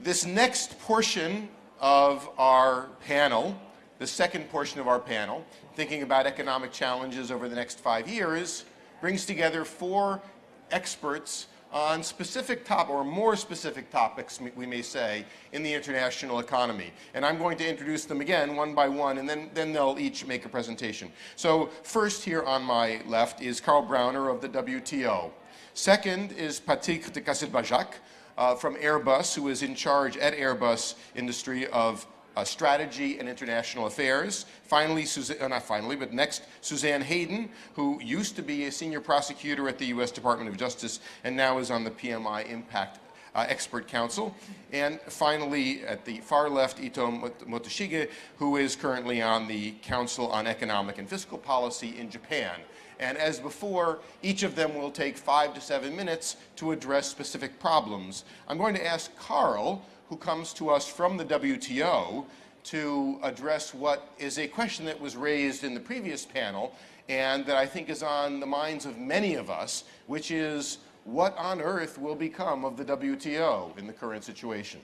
This next portion of our panel, the second portion of our panel, thinking about economic challenges over the next five years, brings together four experts on specific top or more specific topics, we may say, in the international economy. And I'm going to introduce them again one by one, and then, then they'll each make a presentation. So first here on my left is Karl Brauner of the WTO. Second is Patrick de Castelbajac uh, from Airbus, who is in charge at Airbus Industry of uh, strategy and international affairs. Finally, Suzanne, uh, not finally, but next, Suzanne Hayden, who used to be a senior prosecutor at the U.S. Department of Justice and now is on the PMI Impact Uh, expert Council. And finally, at the far left, Ito Motoshige, who is currently on the Council on Economic and Fiscal Policy in Japan. And as before, each of them will take five to seven minutes to address specific problems. I'm going to ask Karl, who comes to us from the WTO, to address what is a question that was raised in the previous panel and that I think is on the minds of many of us, which is what on earth will become of the WTO in the current situation?